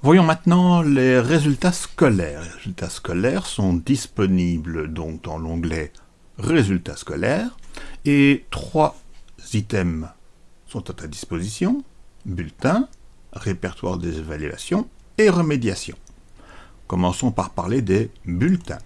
Voyons maintenant les résultats scolaires. Les résultats scolaires sont disponibles donc dans l'onglet Résultats scolaires et trois items sont à ta disposition. Bulletin, répertoire des évaluations et remédiation. Commençons par parler des bulletins.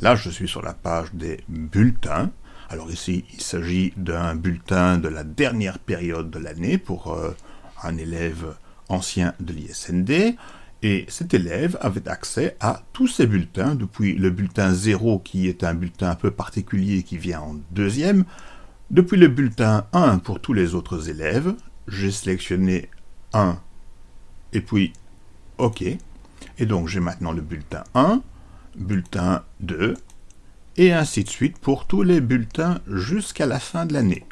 Là, je suis sur la page des bulletins. Alors ici, il s'agit d'un bulletin de la dernière période de l'année pour euh, un élève ancien de l'ISND. Et cet élève avait accès à tous ces bulletins, depuis le bulletin 0 qui est un bulletin un peu particulier qui vient en deuxième, depuis le bulletin 1 pour tous les autres élèves, j'ai sélectionné 1 et puis OK. Et donc j'ai maintenant le bulletin 1, bulletin 2, et ainsi de suite pour tous les bulletins jusqu'à la fin de l'année.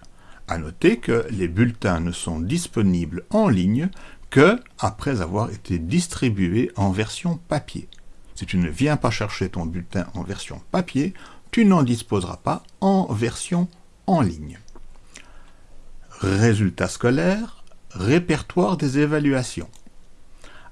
À noter que les bulletins ne sont disponibles en ligne que après avoir été distribués en version papier. Si tu ne viens pas chercher ton bulletin en version papier, tu n'en disposeras pas en version en ligne. Résultats scolaires, répertoire des évaluations.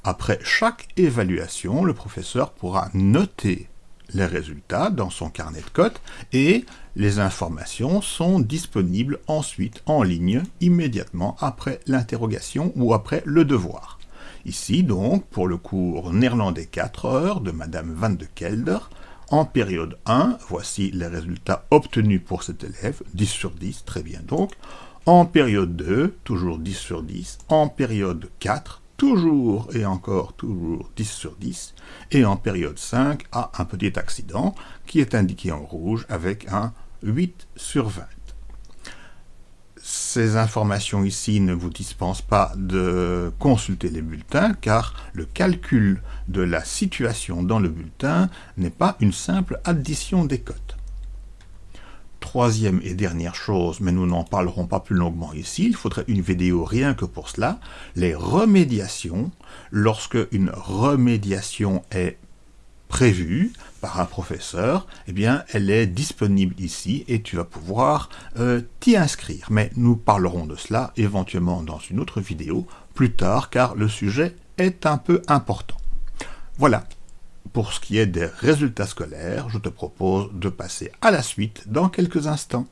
Après chaque évaluation, le professeur pourra noter les résultats dans son carnet de cotes et les informations sont disponibles ensuite en ligne immédiatement après l'interrogation ou après le devoir. Ici donc, pour le cours néerlandais 4 heures de Madame Van de Kelder, en période 1, voici les résultats obtenus pour cet élève, 10 sur 10, très bien donc. En période 2, toujours 10 sur 10. En période 4, toujours et encore toujours 10 sur 10, et en période 5 à un petit accident qui est indiqué en rouge avec un 8 sur 20. Ces informations ici ne vous dispensent pas de consulter les bulletins car le calcul de la situation dans le bulletin n'est pas une simple addition des cotes. Troisième et dernière chose, mais nous n'en parlerons pas plus longuement ici, il faudrait une vidéo rien que pour cela, les remédiations. Lorsque une remédiation est prévue par un professeur, eh bien, elle est disponible ici et tu vas pouvoir euh, t'y inscrire. Mais nous parlerons de cela éventuellement dans une autre vidéo plus tard, car le sujet est un peu important. Voilà, pour ce qui est des résultats scolaires, je te propose de passer à la suite dans quelques instants.